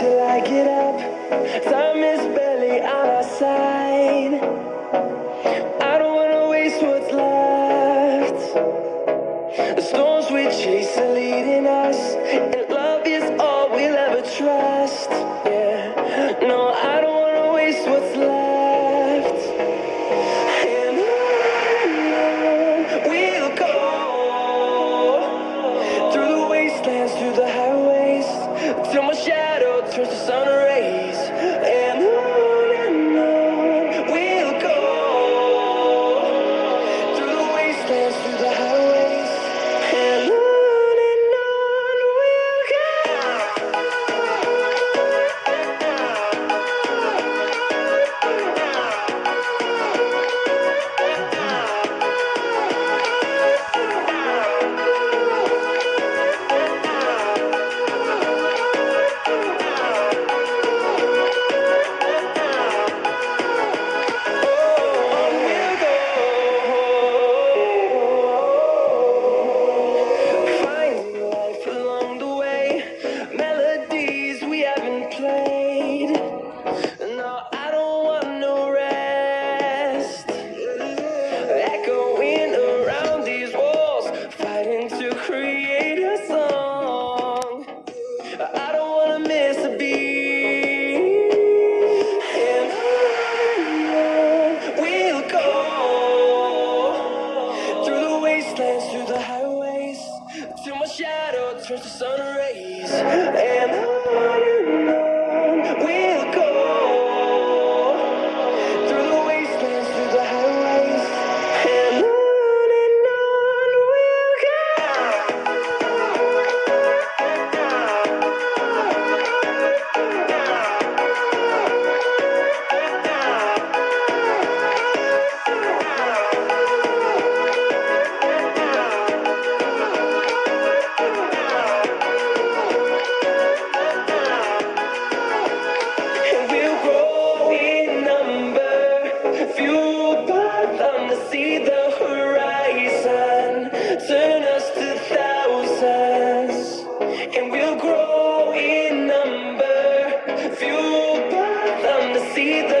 till I get up Time is barely on our side. I don't wanna waste what's left. The storms we chase are leading Trust the sun catch the sun rays. ti